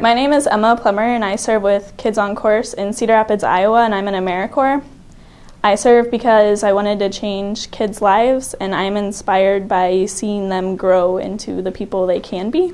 My name is Emma Plummer, and I serve with Kids on Course in Cedar Rapids, Iowa, and I'm in AmeriCorps. I serve because I wanted to change kids' lives, and I'm inspired by seeing them grow into the people they can be.